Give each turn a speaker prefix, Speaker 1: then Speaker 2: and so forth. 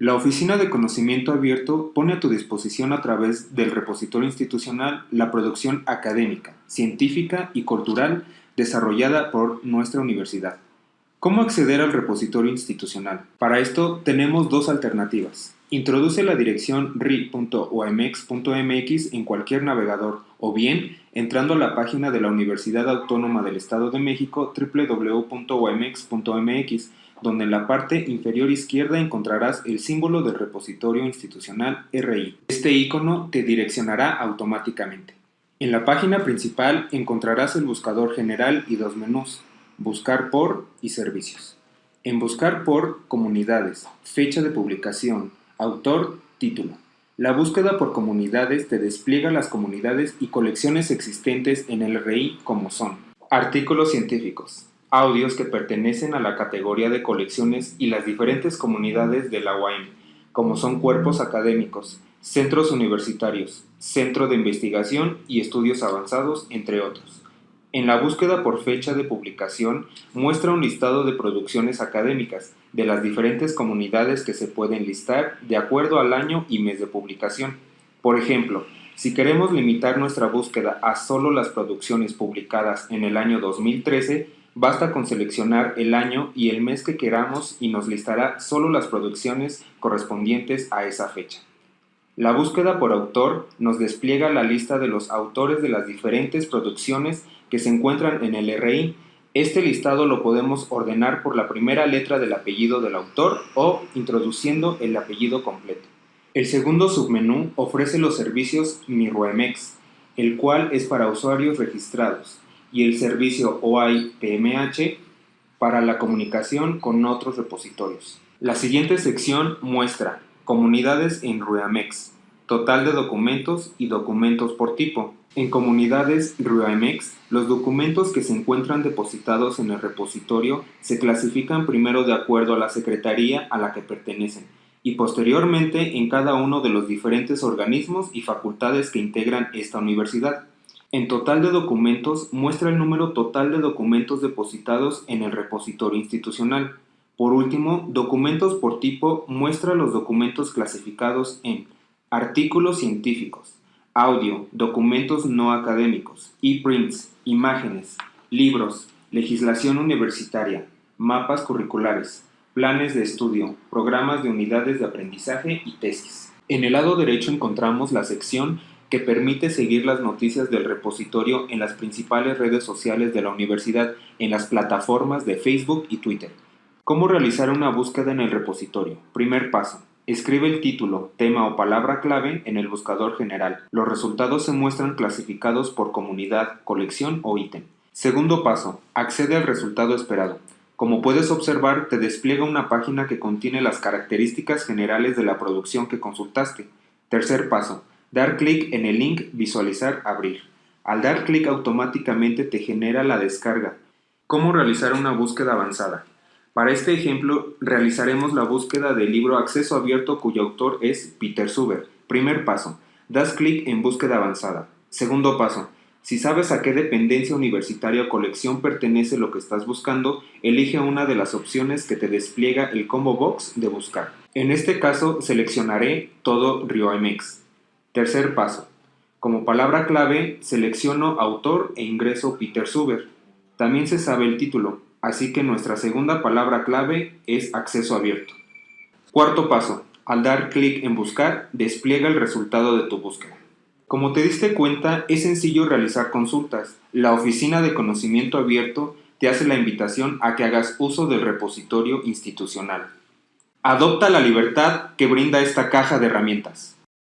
Speaker 1: La Oficina de Conocimiento Abierto pone a tu disposición a través del repositorio institucional la producción académica, científica y cultural desarrollada por nuestra universidad. ¿Cómo acceder al repositorio institucional? Para esto tenemos dos alternativas. Introduce la dirección ri.omx.mx en cualquier navegador o bien entrando a la página de la Universidad Autónoma del Estado de México www.omx.mx donde en la parte inferior izquierda encontrarás el símbolo del repositorio institucional RI. Este icono te direccionará automáticamente. En la página principal encontrarás el buscador general y dos menús, buscar por y servicios. En buscar por, comunidades, fecha de publicación, autor, título. La búsqueda por comunidades te despliega las comunidades y colecciones existentes en el RI como son artículos científicos, audios que pertenecen a la categoría de colecciones y las diferentes comunidades de la UAM, como son cuerpos académicos, centros universitarios, centro de investigación y estudios avanzados, entre otros. En la búsqueda por fecha de publicación muestra un listado de producciones académicas de las diferentes comunidades que se pueden listar de acuerdo al año y mes de publicación. Por ejemplo, si queremos limitar nuestra búsqueda a solo las producciones publicadas en el año 2013, Basta con seleccionar el año y el mes que queramos y nos listará solo las producciones correspondientes a esa fecha. La búsqueda por autor nos despliega la lista de los autores de las diferentes producciones que se encuentran en el RI. Este listado lo podemos ordenar por la primera letra del apellido del autor o introduciendo el apellido completo. El segundo submenú ofrece los servicios MiRuemex, el cual es para usuarios registrados y el servicio OI-PMH para la comunicación con otros repositorios. La siguiente sección muestra comunidades en Ruamex, total de documentos y documentos por tipo. En comunidades Ruamex, los documentos que se encuentran depositados en el repositorio se clasifican primero de acuerdo a la secretaría a la que pertenecen y posteriormente en cada uno de los diferentes organismos y facultades que integran esta universidad. En total de documentos muestra el número total de documentos depositados en el repositorio institucional. Por último, documentos por tipo muestra los documentos clasificados en artículos científicos, audio, documentos no académicos, e-prints, imágenes, libros, legislación universitaria, mapas curriculares, planes de estudio, programas de unidades de aprendizaje y tesis. En el lado derecho encontramos la sección que permite seguir las noticias del repositorio en las principales redes sociales de la universidad en las plataformas de Facebook y Twitter. ¿Cómo realizar una búsqueda en el repositorio? Primer paso. Escribe el título, tema o palabra clave en el buscador general. Los resultados se muestran clasificados por comunidad, colección o ítem. Segundo paso. Accede al resultado esperado. Como puedes observar, te despliega una página que contiene las características generales de la producción que consultaste. Tercer paso. Dar clic en el link Visualizar Abrir. Al dar clic automáticamente te genera la descarga. ¿Cómo realizar una búsqueda avanzada? Para este ejemplo realizaremos la búsqueda del libro Acceso Abierto cuyo autor es Peter Suber. Primer paso. Das clic en Búsqueda avanzada. Segundo paso. Si sabes a qué dependencia universitaria o colección pertenece lo que estás buscando, elige una de las opciones que te despliega el combo box de buscar. En este caso seleccionaré todo RioMX. Tercer paso. Como palabra clave, selecciono autor e ingreso Peter Suber. También se sabe el título, así que nuestra segunda palabra clave es acceso abierto. Cuarto paso. Al dar clic en buscar, despliega el resultado de tu búsqueda. Como te diste cuenta, es sencillo realizar consultas. La Oficina de Conocimiento Abierto te hace la invitación a que hagas uso del repositorio institucional. Adopta la libertad que brinda esta caja de herramientas.